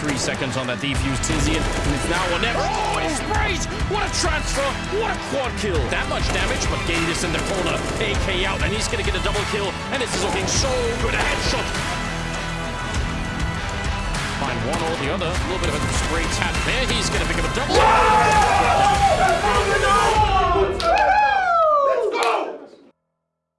Three seconds on that defuse, Tizian, and it's now or never. Oh, he sprays! What a transfer! What a quad kill! That much damage, but Gatus in the corner, AK out, and he's gonna get a double kill, and this is looking so good. A headshot! Find one or the other. A little bit of a spray tap there. He's gonna pick up a double.